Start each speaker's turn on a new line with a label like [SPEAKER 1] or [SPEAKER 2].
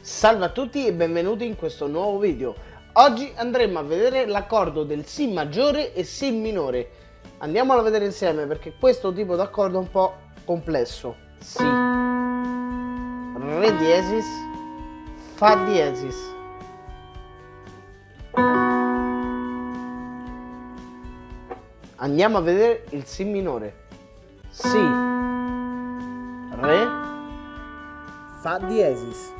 [SPEAKER 1] Salve a tutti e benvenuti in questo nuovo video. Oggi andremo a vedere l'accordo del Si maggiore e Si minore. Andiamolo a vedere insieme perché questo tipo d'accordo è un po' complesso. Si, Re diesis, Fa diesis. Andiamo a vedere il Si minore. Si, Re,
[SPEAKER 2] Fa diesis.